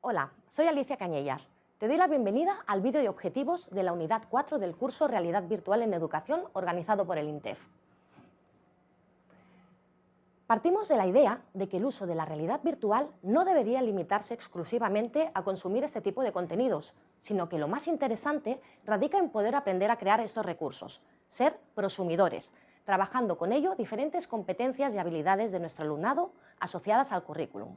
Hola, soy Alicia Cañellas. Te doy la bienvenida al vídeo de objetivos de la unidad 4 del curso Realidad Virtual en Educación organizado por el INTEF. Partimos de la idea de que el uso de la realidad virtual no debería limitarse exclusivamente a consumir este tipo de contenidos, sino que lo más interesante radica en poder aprender a crear estos recursos, ser prosumidores, trabajando con ello diferentes competencias y habilidades de nuestro alumnado asociadas al currículum.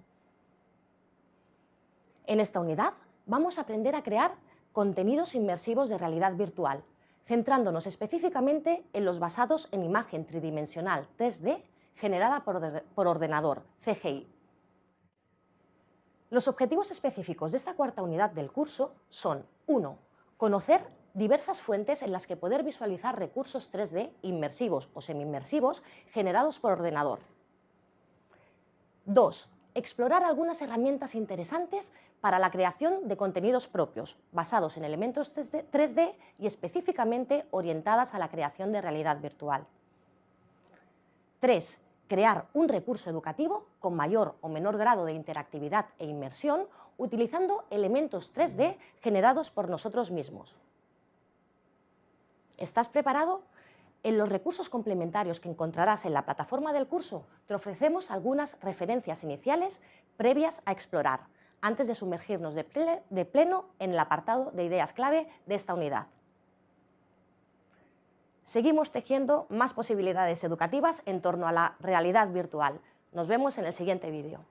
En esta unidad vamos a aprender a crear contenidos inmersivos de realidad virtual, centrándonos específicamente en los basados en imagen tridimensional 3D generada por, ordenador, CGI. Los objetivos específicos de esta cuarta unidad del curso son 1. Conocer diversas fuentes en las que poder visualizar recursos 3D inmersivos o semi-inmersivos generados por ordenador. 2 explorar algunas herramientas interesantes para la creación de contenidos propios, basados en elementos 3D y específicamente orientadas a la creación de realidad virtual. 3. Crear un recurso educativo con mayor o menor grado de interactividad e inmersión utilizando elementos 3D generados por nosotros mismos. ¿Estás preparado? En los recursos complementarios que encontrarás en la plataforma del curso, te ofrecemos algunas referencias iniciales previas a explorar, antes de sumergirnos de, pleno en el apartado de ideas clave de esta unidad. Seguimos tejiendo más posibilidades educativas en torno a la realidad virtual. Nos vemos en el siguiente vídeo.